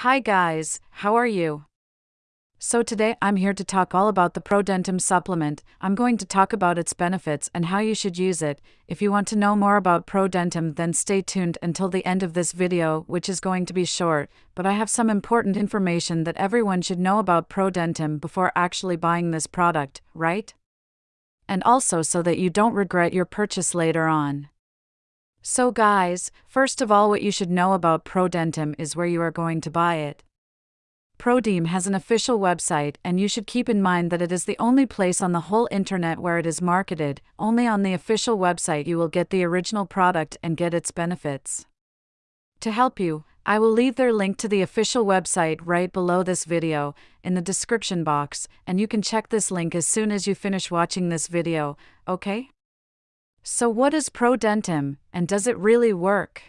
Hi guys, how are you? So today I'm here to talk all about the Prodentim supplement. I'm going to talk about its benefits and how you should use it. If you want to know more about Prodentim then stay tuned until the end of this video, which is going to be short, but I have some important information that everyone should know about Prodentim before actually buying this product, right? And also so that you don't regret your purchase later on. So, guys, first of all, what you should know about Prodentim is where you are going to buy it. Prodim has an official website, and you should keep in mind that it is the only place on the whole internet where it is marketed. Only on the official website you will get the original product and get its benefits. To help you, I will leave their link to the official website right below this video in the description box, and you can check this link as soon as you finish watching this video, okay? So, what is Prodentim, and does it really work?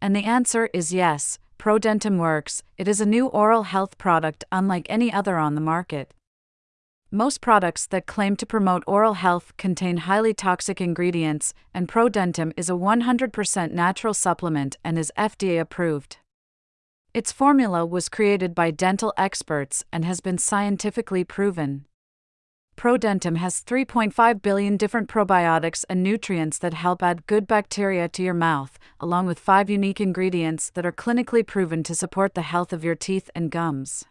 And the answer is yes, Prodentim works. It is a new oral health product unlike any other on the market. Most products that claim to promote oral health contain highly toxic ingredients, and Prodentim is a 100% natural supplement and is FDA approved. Its formula was created by dental experts and has been scientifically proven. Prodentim has 3.5 billion different probiotics and nutrients that help add good bacteria to your mouth, along with five unique ingredients that are clinically proven to support the health of your teeth and gums.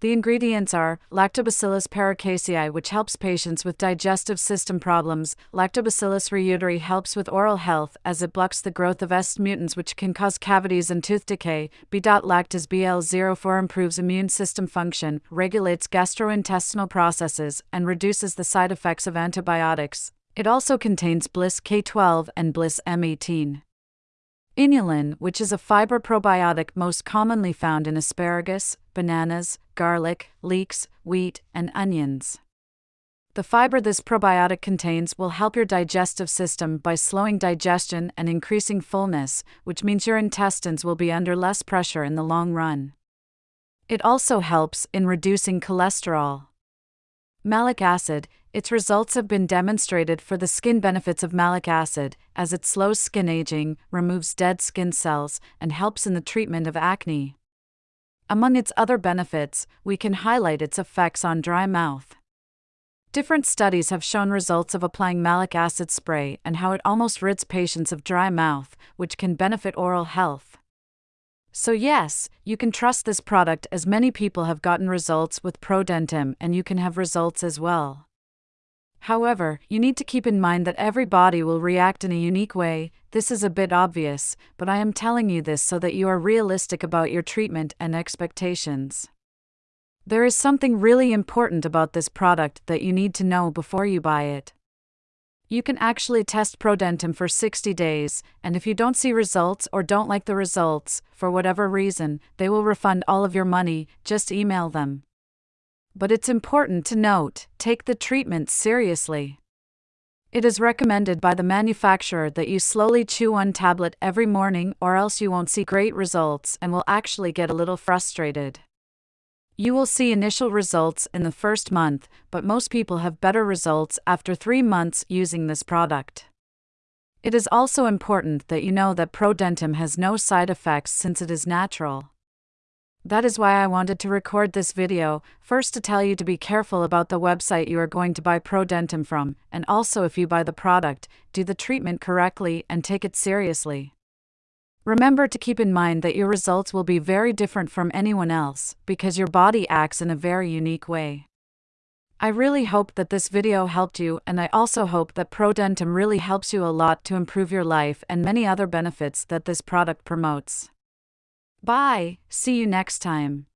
The ingredients are Lactobacillus paracasei, which helps patients with digestive system problems. Lactobacillus reuteri helps with oral health as it blocks the growth of S mutans, which can cause cavities and tooth decay. B.lactis BL04 improves immune system function, regulates gastrointestinal processes, and reduces the side effects of antibiotics. It also contains BLIS K12 and BLIS M18. Inulin, which is a fiber probiotic most commonly found in asparagus, bananas, garlic, leeks, wheat, and onions. The fiber this probiotic contains will help your digestive system by slowing digestion and increasing fullness, which means your intestines will be under less pressure in the long run. It also helps in reducing cholesterol. Malic acid, its results have been demonstrated for the skin benefits of malic acid, as it slows skin aging, removes dead skin cells, and helps in the treatment of acne. Among its other benefits, we can highlight its effects on dry mouth. Different studies have shown results of applying malic acid spray and how it almost rids patients of dry mouth, which can benefit oral health. So, yes, you can trust this product as many people have gotten results with Prodentim and you can have results as well. However, you need to keep in mind that every body will react in a unique way. This is a bit obvious, but I am telling you this so that you are realistic about your treatment and expectations. There is something really important about this product that you need to know before you buy it. You can actually test Prodentim for 60 days, and if you don't see results or don't like the results, for whatever reason, they will refund all of your money, just email them but it's important to note take the treatment seriously. It is recommended by the manufacturer that you slowly chew one tablet every morning, or else you won't see great results and will actually get a little frustrated. You will see initial results in the first month, but most people have better results after three months using this product. It is also important that you know that Prodentim has no side effects since it is natural. That is why I wanted to record this video, first to tell you to be careful about the website you are going to buy Prodentim from, and also if you buy the product, do the treatment correctly and take it seriously. Remember to keep in mind that your results will be very different from anyone else, because your body acts in a very unique way. I really hope that this video helped you, and I also hope that Prodentim really helps you a lot to improve your life and many other benefits that this product promotes. Bye, see you next time.